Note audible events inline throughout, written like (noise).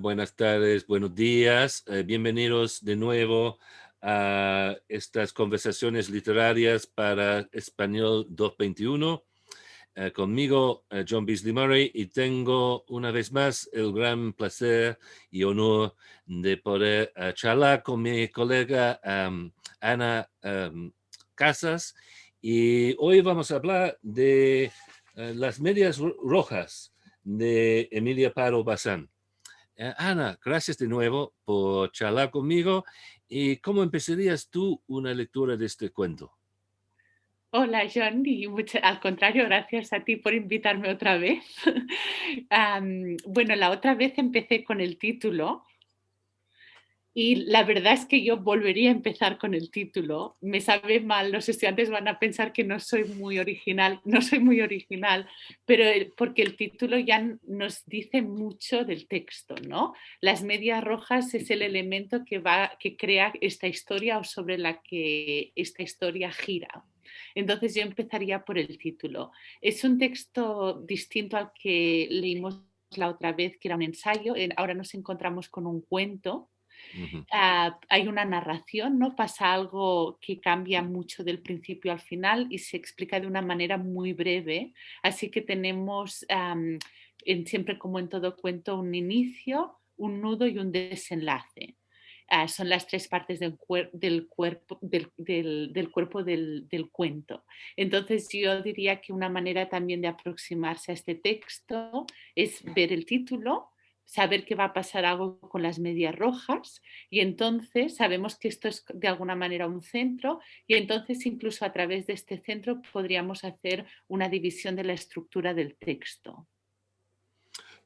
Buenas tardes, buenos días. Eh, bienvenidos de nuevo a estas conversaciones literarias para Español 221. Eh, conmigo, eh, John Beasley Murray, y tengo una vez más el gran placer y honor de poder charlar con mi colega Ana Casas. Y hoy vamos a hablar de las medias rojas de Emilia Paro Bazán. Eh, Ana, gracias de nuevo por charlar conmigo. ¿Y cómo empezarías tú una lectura de este cuento? Hola, John, y al contrario, gracias a ti por invitarme otra vez. (laughs) bueno, la otra vez empecé con el título y la verdad es que yo volvería a empezar con el título. Me sabe mal, los estudiantes van a pensar que no soy muy original, no soy muy original, pero porque el título ya nos dice mucho del texto, ¿no? Las medias rojas es el elemento que, va, que crea esta historia o sobre la que esta historia gira. Entonces yo empezaría por el título. Es un texto distinto al que leímos la otra vez, que era un ensayo. Ahora nos encontramos con un cuento Ah, hay una narración, ¿no? Pasa algo que cambia mucho del principio al final y se explica de una manera muy breve. Así que tenemos en, siempre como en todo cuento un inicio, un nudo y un desenlace. Ah, son las tres partes del, del cuerpo, del, del, cuerpo del, cuento. Entonces yo diría que una manera también de aproximarse a este texto es ver el título, saber que va a pasar algo con las medias rojas y entonces sabemos que esto es de alguna manera un centro y entonces incluso a través de este centro podríamos hacer una división de la estructura del texto.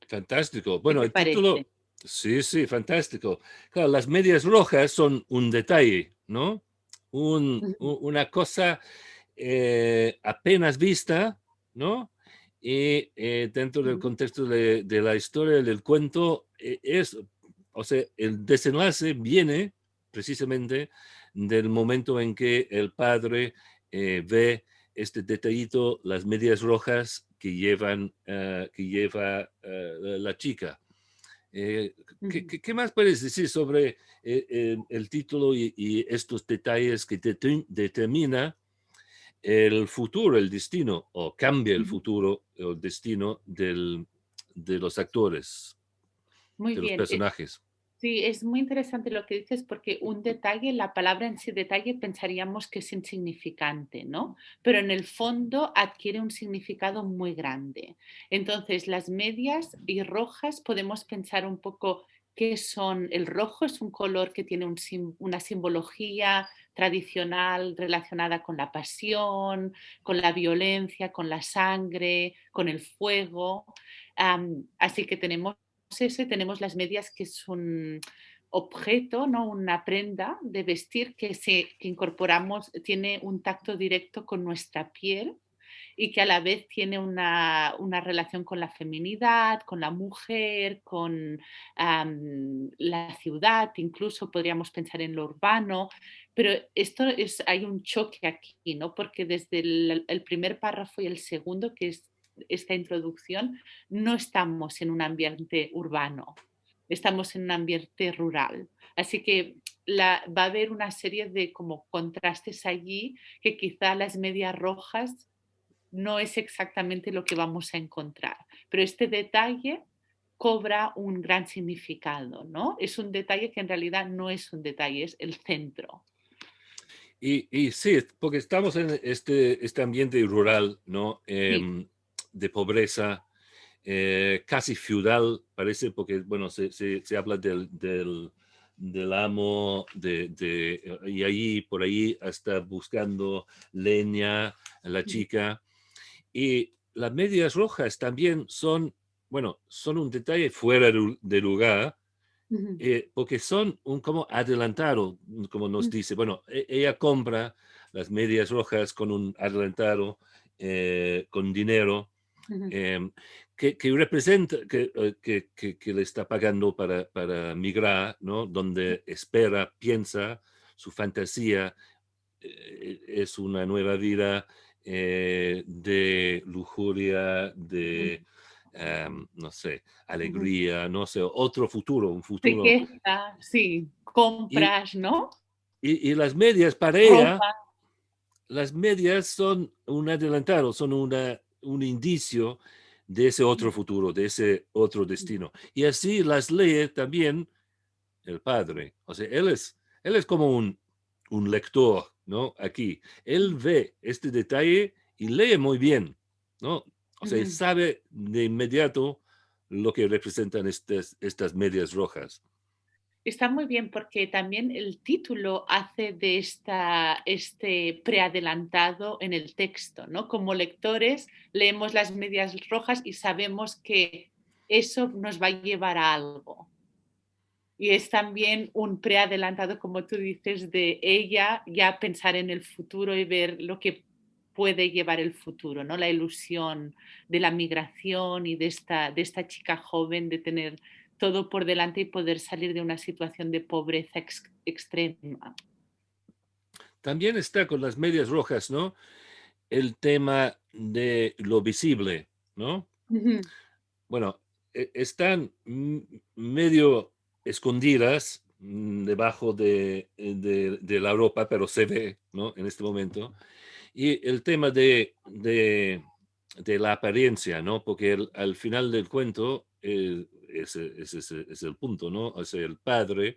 Fantástico. Bueno, el título... Sí, sí, fantástico. Claro, las medias rojas son un detalle, ¿no? una cosa eh, apenas vista, ¿no? Y eh, dentro del contexto de, la historia del cuento eh, es, o sea, el desenlace viene precisamente del momento en que el padre eh, ve este detallito, las medias rojas que llevan, que lleva la chica. ¿qué, más puedes decir sobre el título y, estos detalles que determina el futuro, el destino, o cambia el futuro o el destino del, de los actores, muy de bien. los personajes. Sí, es muy interesante lo que dices porque un detalle, la palabra en sí detalle pensaríamos que es insignificante, ¿no? Pero en el fondo adquiere un significado muy grande. Entonces, las medias y rojas podemos pensar un poco qué son. El rojo es un color que tiene una simbología tradicional relacionada con la pasión, con la violencia, con la sangre, con el fuego. así que tenemos eso tenemos las medias que es un objeto, ¿no? una prenda de vestir que, se, que incorporamos, tiene un tacto directo con nuestra piel y que a la vez tiene una, relación con la feminidad, con la mujer, con la ciudad, incluso podríamos pensar en lo urbano, pero esto es, hay un choque aquí, ¿no? Porque desde el, primer párrafo y el segundo, que es esta introducción, no estamos en un ambiente urbano, estamos en un ambiente rural. Así que va a haber una serie de como contrastes allí que quizá las medias rojas no es exactamente lo que vamos a encontrar, pero este detalle cobra un gran significado, ¿no? Es un detalle que en realidad no es un detalle, es el centro. Y, sí, porque estamos en este, este ambiente rural, ¿no? Em, de pobreza, eh, casi feudal, parece, porque, bueno, se, se, habla del, del, amo, de, y ahí, por ahí, hasta buscando leña, la chica. Y las medias rojas también son, bueno, son un detalle fuera de lugar, eh, porque son un como adelantado, como nos dice. Bueno, e, ella compra las medias rojas con un adelantado, eh, con dinero, em, que, representa, eh, que, que, le está pagando para, para migrar, ¿no? Donde espera, piensa, su fantasía es una nueva vida de lujuria, de em, no sé, alegría, no sé, otro futuro, un futuro. Riqueza, sí, compras, ¿no? Y, las medias para ella, las medias son un adelantado, son una, un indicio de ese otro futuro, de ese otro destino. Y así las lee también el padre. O sea, él es, él es como un, un lector, ¿no? Aquí. Él ve este detalle y lee muy bien, ¿no? O sea, sabe de inmediato lo que representan estas, estas medias rojas. Está muy bien porque también el título hace de esta, este preadelantado en el texto, ¿no? Como lectores leemos las medias rojas y sabemos que eso nos va a llevar a algo. Y es también un preadelantado, como tú dices, de ella ya pensar en el futuro y ver lo que puede llevar el futuro, ¿no? La ilusión de la migración y de esta, de esta chica joven de tener todo por delante y poder salir de una situación de pobreza extrema. También está con las medias rojas, ¿no? El tema de lo visible, ¿no? Bueno, e, están medio escondidas mm, debajo de, de, la ropa, pero se ve, ¿no? En este momento. Y el tema de, de, la apariencia, ¿no? Porque al final del cuento, eh, ese, es el punto, ¿no? O sea, el padre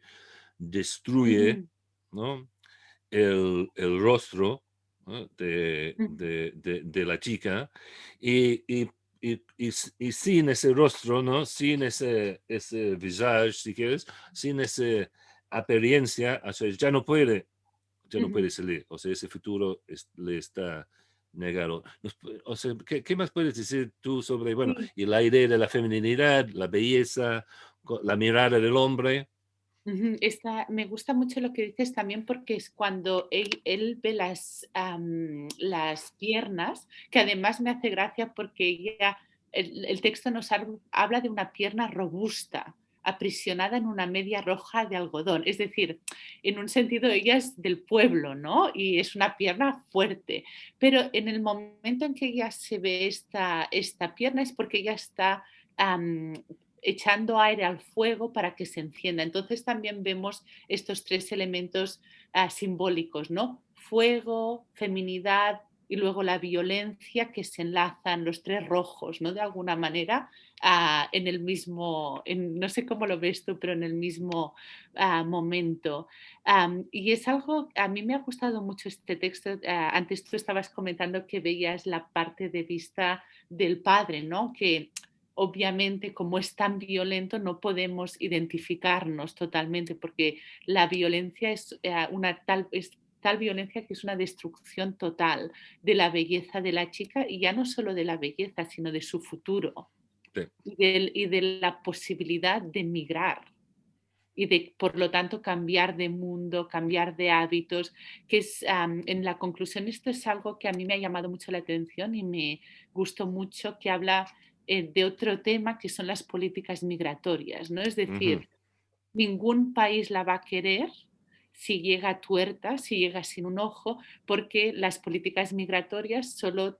destruye, ¿no? El, rostro de, de, la chica y, y, y, sin ese rostro, ¿no? Sin ese, ese visage, si quieres, sin esa apariencia, o sea, ya no puede ya no puede salir. O sea, ese futuro le está negado. O sea, ¿qué, más puedes decir tú sobre, bueno, y la idea de la feminidad, la belleza, la mirada del hombre? Me gusta mucho lo que dices también porque es cuando él, ve las, las piernas, que además me hace gracia porque ella, el, el texto nos habla de una pierna robusta, aprisionada en una media roja de algodón. Es decir, en un sentido ella es del pueblo, ¿no? Y es una pierna fuerte. Pero en el momento en que ella se ve esta, esta pierna es porque ella está echando aire al fuego para que se encienda. Entonces también vemos estos tres elementos ah, simbólicos, ¿no? Fuego, feminidad y luego la violencia que se enlazan los tres rojos, ¿no? De alguna manera, ah, en el mismo, no sé cómo lo ves tú, pero en el mismo ah, momento. y es algo, a mí me ha gustado mucho este texto. Antes tú estabas comentando que veías la parte de vista del padre, ¿no? Que obviamente como es tan violento no podemos identificarnos totalmente porque la violencia es eh, una tal tal violencia que es una destrucción total de la belleza de la chica y ya no solo de la belleza, sino de su futuro y, de, la posibilidad de migrar y de, por lo tanto, cambiar de mundo, cambiar de hábitos, que es, en la conclusión, esto es algo que a mí me ha llamado mucho la atención y me gustó mucho, que habla eh, de otro tema, que son las políticas migratorias, ¿no? Es decir, ningún país la va a querer si llega tuerta, si llega sin un ojo, porque las políticas migratorias solo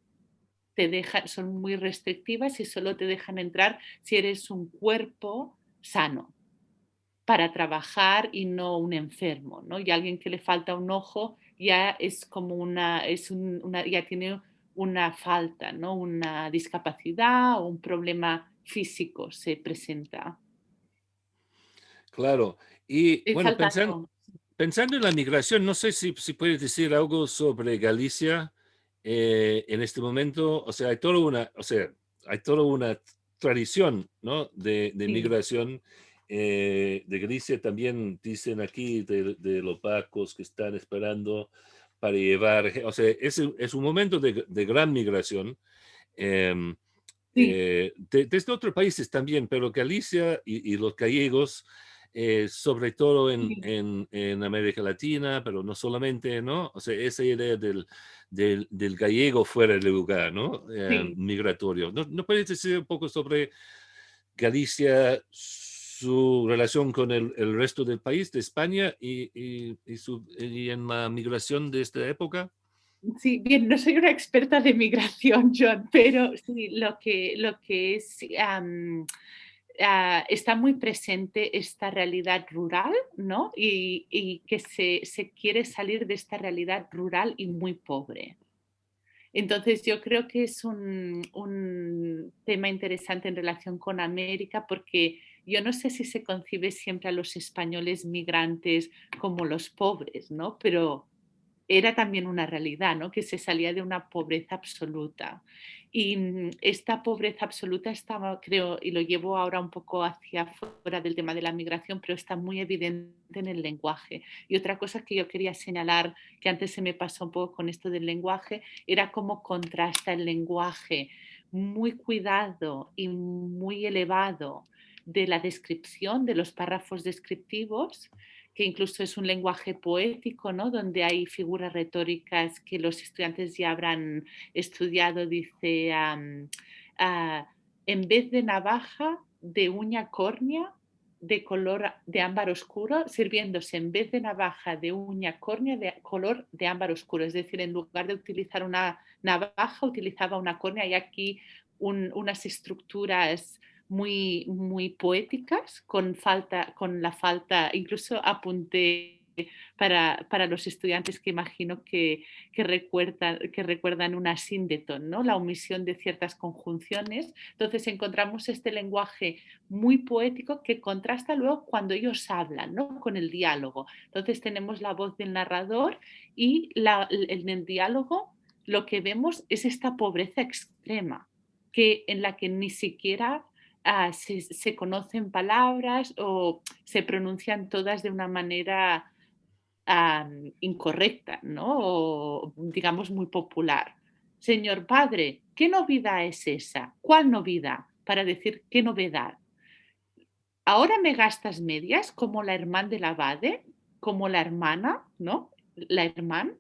te dejan, son muy restrictivas y solo te dejan entrar si eres un cuerpo sano para trabajar y no un enfermo, ¿no? Y alguien que le falta un ojo ya es como una, es una, ya tiene una falta, ¿no? Una discapacidad o un problema físico se presenta. Claro. Y bueno, pensando, Pensando en la migración, no sé si, si puedes decir algo sobre Galicia eh, en este momento. O sea, hay toda una, o sea, hay toda una tradición ¿no? de, de migración eh, de Galicia. También dicen aquí de, los pacos que están esperando para llevar, o sea, es, es un momento de, de gran migración. Em, eh, desde otros países también, pero Galicia y, y los gallegos eh, sobre todo en, en, América Latina, pero no solamente, ¿no? O sea, esa idea del, del, del gallego fuera del lugar, ¿no? Eh, migratorio. ¿No, ¿No puedes decir un poco sobre Galicia, su relación con el, resto del país, de España, y, y, y, su, y en la migración de esta época? Sí, bien, no soy una experta de migración, John, pero sí, lo que, lo que es, ah, está muy presente esta realidad rural, ¿no? Y, que se, se, quiere salir de esta realidad rural y muy pobre. Entonces yo creo que es un, un tema interesante en relación con América porque yo no sé si se concibe siempre a los españoles migrantes como los pobres, ¿no? Pero era también una realidad, ¿no? que se salía de una pobreza absoluta. Y mm, esta pobreza absoluta estaba, creo, y lo llevo ahora un poco hacia fuera del tema de la migración, pero está muy evidente en el lenguaje. Y otra cosa que yo quería señalar, que antes se me pasó un poco con esto del lenguaje, era cómo contrasta el lenguaje muy cuidado y muy elevado de la descripción, de los párrafos descriptivos, que incluso es un lenguaje poético, ¿no? donde hay figuras retóricas que los estudiantes ya habrán estudiado, dice, en vez de navaja de uña córnea de color de ámbar oscuro, sirviéndose en vez de navaja de uña córnea de color de ámbar oscuro. Es decir, en lugar de utilizar una navaja, utilizaba una córnea y aquí unas estructuras muy, muy poéticas, con, falta, con la falta, incluso apunté para, para, los estudiantes que imagino que, que, recuerdan, que recuerdan una síndeton, ¿no? la omisión de ciertas conjunciones. Entonces encontramos este lenguaje muy poético que contrasta luego cuando ellos hablan, ¿no? con el diálogo. Entonces tenemos la voz del narrador y en el diálogo lo que vemos es esta pobreza extrema, que, en la que ni siquiera Ah, se, conocen palabras o se pronuncian todas de una manera incorrecta, ¿no? O, digamos muy popular. Señor padre, ¿qué novedad es esa? ¿Cuál novedad? Para decir qué novedad. Ahora me gastas medias como la hermana del abade, como la hermana, ¿no? La hermana.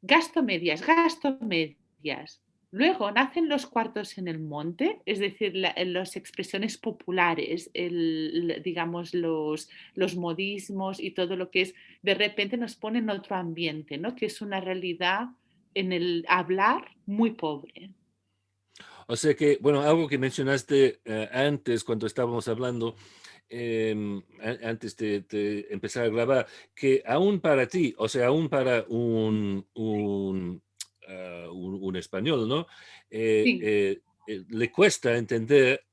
Gasto medias, gasto medias. Luego nacen los cuartos en el monte, es decir, las expresiones populares, digamos, los, los, modismos y todo lo que es, de repente nos pone en otro ambiente, ¿no? que es una realidad en el hablar muy pobre. O sea que, bueno, algo que mencionaste eh, antes cuando estábamos hablando, em, antes de, empezar a grabar, que aún para ti, o sea, aún para un eh, un, español, ¿no? Eh, eh, le cuesta entender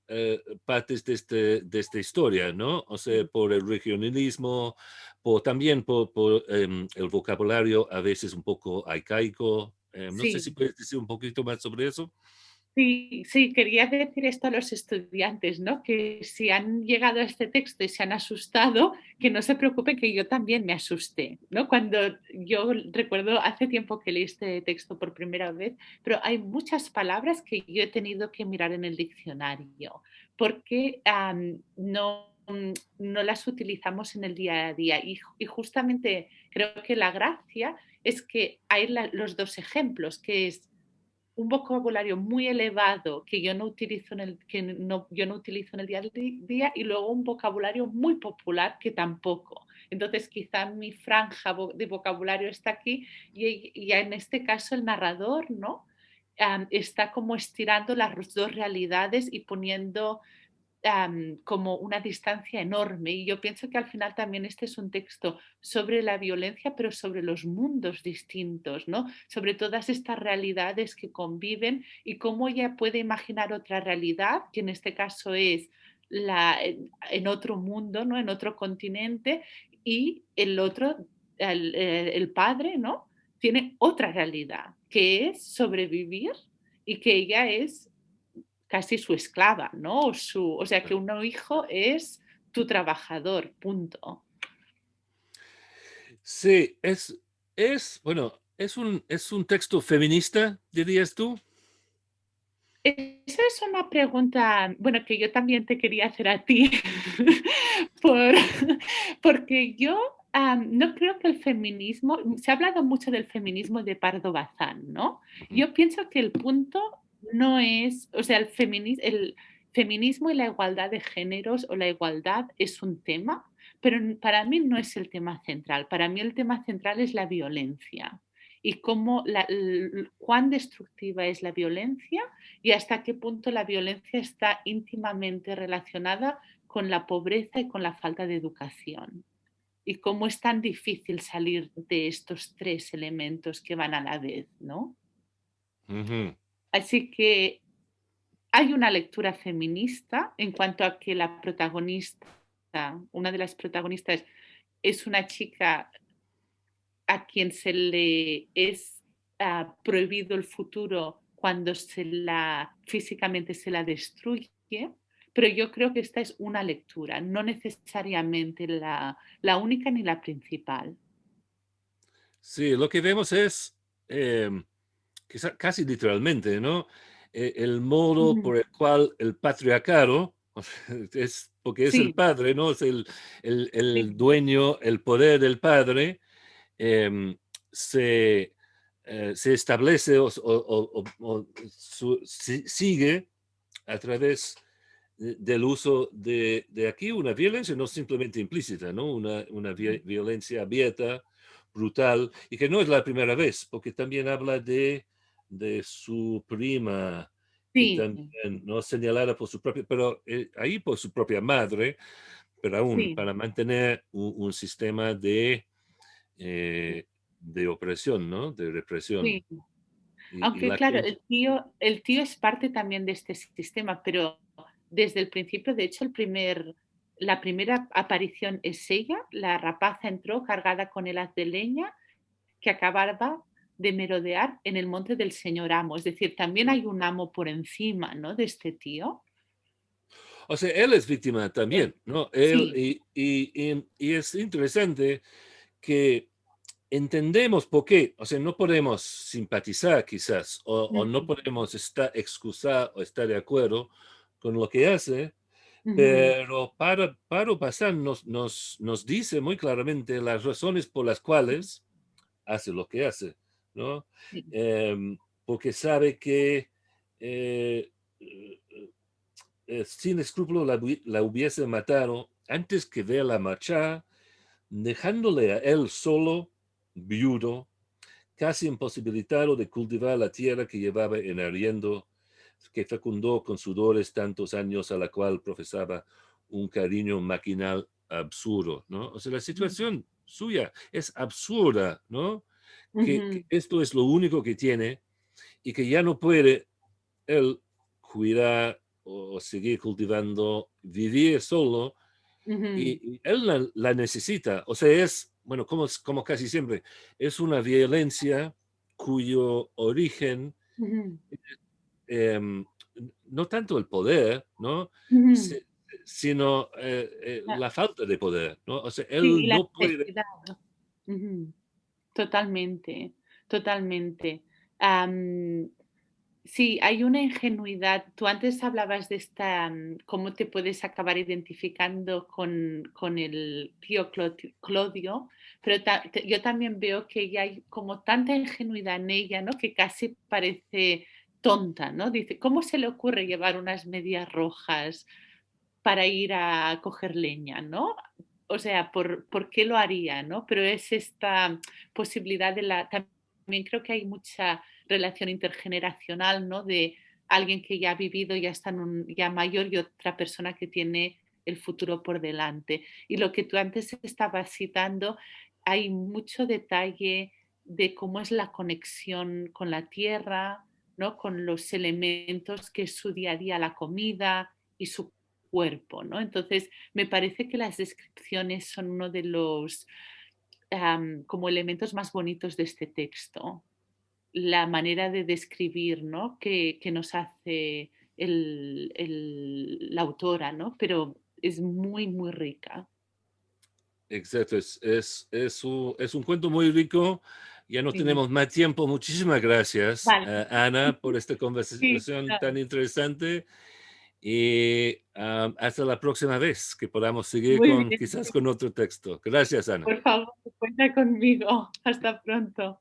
partes de, este, de esta historia, ¿no? O sea, por el regionalismo, por, también por, em, el vocabulario a veces un poco arcaico. no sé si puedes decir un poquito más sobre eso. Sí, sí, quería decir esto a los estudiantes, ¿no? Que si han llegado a este texto y se han asustado, que no se preocupen que yo también me asusté, ¿no? Cuando yo recuerdo hace tiempo que leí este texto por primera vez, pero hay muchas palabras que yo he tenido que mirar en el diccionario porque no, no las utilizamos en el día a día y, justamente creo que la gracia es que hay los dos ejemplos, que es un vocabulario muy elevado que yo no utilizo en el, que no, yo no utilizo en el día a día y luego un vocabulario muy popular que tampoco. Entonces quizá mi franja de vocabulario está aquí y, en este caso el narrador ¿no? está como estirando las dos realidades y poniendo como una distancia enorme. Y yo pienso que al final también este es un texto sobre la violencia, pero sobre los mundos distintos, ¿no? Sobre todas estas realidades que conviven y cómo ella puede imaginar otra realidad, que en este caso es la, en otro mundo, ¿no? En otro continente, y el otro, el, el padre, ¿no? Tiene otra realidad, que es sobrevivir y que ella es casi su esclava, ¿no? O, su, o sea, que un hijo es tu trabajador, punto. Sí, es, es bueno, es un, es un texto feminista, dirías tú. Esa es una pregunta, bueno, que yo también te quería hacer a ti, (laughs) porque yo no creo que el feminismo, se ha hablado mucho del feminismo de Pardo Bazán, ¿no? Yo pienso que el punto no es, o sea, el, el feminismo y la igualdad de géneros o la igualdad es un tema, pero para mí no es el tema central. Para mí el tema central es la violencia. y cómo la, cuán destructiva es la violencia y hasta qué punto la violencia está íntimamente relacionada con la pobreza y con la falta de educación. Y cómo es tan difícil salir de estos tres elementos que van a la vez, ¿no? Así que hay una lectura feminista en cuanto a que la protagonista, una de las protagonistas, es una chica a quien se le es ah, prohibido el futuro cuando se la físicamente se la destruye, pero yo creo que esta es una lectura, no necesariamente la, única ni la principal. Sí, lo que vemos es eh, casi literalmente, ¿no? E, el modo por el cual el patriarcado, (laughs) es porque es el padre, ¿no? Es el, el, dueño, el poder del padre, em, se, eh, se, establece o, sigue a través del uso de, de, aquí una violencia no simplemente implícita, ¿no? Una, una violencia abierta, brutal, y que no es la primera vez, porque también habla de de su prima, sí. también, ¿no? señalada por su propia, pero eh, ahí por su propia madre, pero aún para mantener un, sistema de, eh, de opresión, ¿no? De represión. Aunque claro, el, tío, el tío es parte también de este sistema, pero desde el principio, de hecho, el primer, la primera aparición es ella, la rapaza entró cargada con el haz de leña que acababa de merodear en el monte del señor amo. Es decir, también hay un amo por encima, ¿no? De este tío. O sea, él es víctima también, ¿no? Él, y, y, y, es interesante que entendemos por qué, o sea, no podemos simpatizar quizás, o, no podemos estar, excusar o estar de acuerdo con lo que hace, pero para, para pasar nos, nos, nos dice muy claramente las razones por las cuales hace lo que hace. ¿No? Em, porque sabe que eh, eh, sin escrúpulo la, hubiese matado antes que verla marchar, dejándole a él solo, viudo, casi imposibilitado de cultivar la tierra que llevaba en arriendo, que fecundó con sudores tantos años a la cual profesaba un cariño maquinal absurdo, ¿no? O sea, la situación suya es absurda, ¿no? Que, esto es lo único que tiene y que ya no puede él cuidar o seguir cultivando, vivir solo, y, él la, necesita. O sea, es, bueno, como, como casi siempre, es una violencia cuyo origen, em, no tanto el poder, ¿no? sino eh, eh, la falta de poder, ¿no? O sea, él no puede... Totalmente, totalmente. sí, hay una ingenuidad. Tú antes hablabas de esta, mm, cómo te puedes acabar identificando con, el tío Claudio, pero yo también veo que ya hay como tanta ingenuidad en ella, ¿no? Que casi parece tonta, ¿no? Dice, ¿cómo se le ocurre llevar unas medias rojas para ir a coger leña, ¿no? O sea, ¿por, ¿por, qué lo haría? ¿no? Pero es esta posibilidad de la... También creo que hay mucha relación intergeneracional, ¿no? De alguien que ya ha vivido, ya está en un, ya mayor y otra persona que tiene el futuro por delante. Y lo que tú antes estabas citando, hay mucho detalle de cómo es la conexión con la tierra, ¿no? con los elementos que es su día a día, la comida y su cuerpo, ¿no? Entonces, me parece que las descripciones son uno de los como elementos más bonitos de este texto. La manera de describir, ¿no? Que, nos hace la autora, ¿no? Pero es muy, muy rica. Exacto, es, es, un, cuento muy rico. Ya no tenemos más tiempo. Muchísimas gracias, eh, Ana, por (laughs) esta conversación tan interesante y hasta la próxima vez que podamos seguir con, quizás con otro texto. Gracias, Ana. Por favor, cuenta conmigo. Hasta pronto.